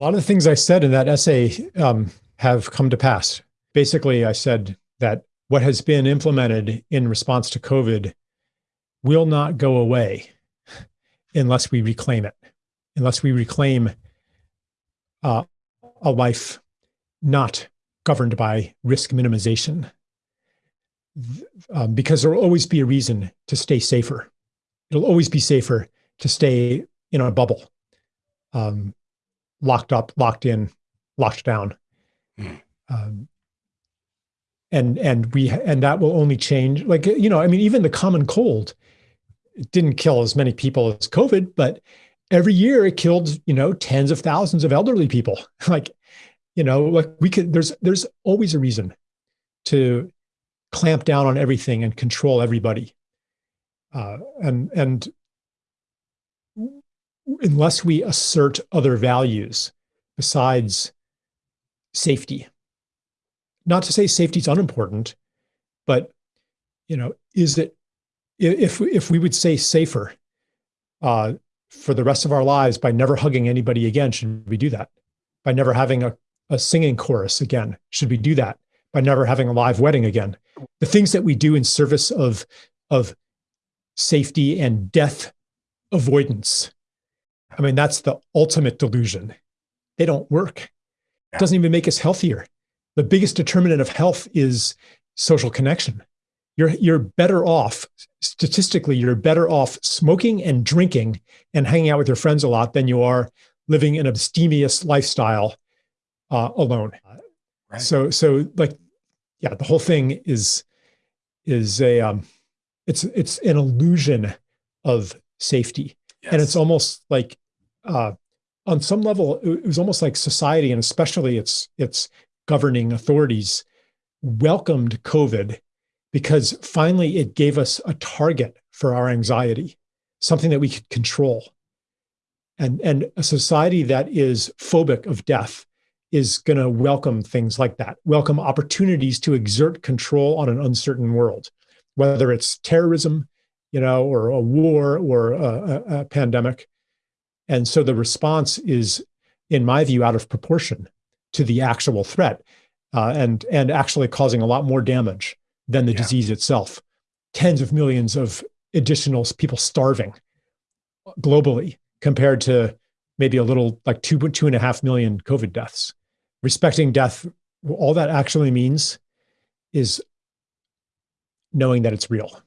A lot of the things I said in that essay um, have come to pass. Basically, I said that what has been implemented in response to COVID will not go away unless we reclaim it, unless we reclaim uh, a life not governed by risk minimization. Um, because there will always be a reason to stay safer. It'll always be safer to stay in a bubble, um, locked up, locked in, locked down. Mm. Um, and and we and that will only change. Like you know, I mean, even the common cold didn't kill as many people as COVID, but every year it killed you know tens of thousands of elderly people. like you know, like we could. There's there's always a reason to clamp down on everything and control everybody. Uh, and and unless we assert other values besides safety, not to say safety is unimportant, but you know, is it if if we would say safer uh, for the rest of our lives by never hugging anybody again, should we do that? By never having a, a singing chorus again, should we do that? By never having a live wedding again? The things that we do in service of of safety and death avoidance. I mean, that's the ultimate delusion. They don't work. It doesn't even make us healthier the biggest determinant of health is social connection. You're, you're better off, statistically, you're better off smoking and drinking and hanging out with your friends a lot than you are living an abstemious lifestyle uh, alone. Right. So, so like, yeah, the whole thing is, is a, um, it's, it's an illusion of safety. Yes. And it's almost like, uh, on some level, it was almost like society, and especially its its governing authorities welcomed COVID because finally it gave us a target for our anxiety, something that we could control. And, and a society that is phobic of death is going to welcome things like that, welcome opportunities to exert control on an uncertain world, whether it's terrorism, you know, or a war or a, a, a pandemic. And so the response is, in my view, out of proportion to the actual threat uh, and, and actually causing a lot more damage than the yeah. disease itself. Tens of millions of additional people starving globally compared to maybe a little like two, two and a half million COVID deaths. Respecting death, all that actually means is knowing that it's real.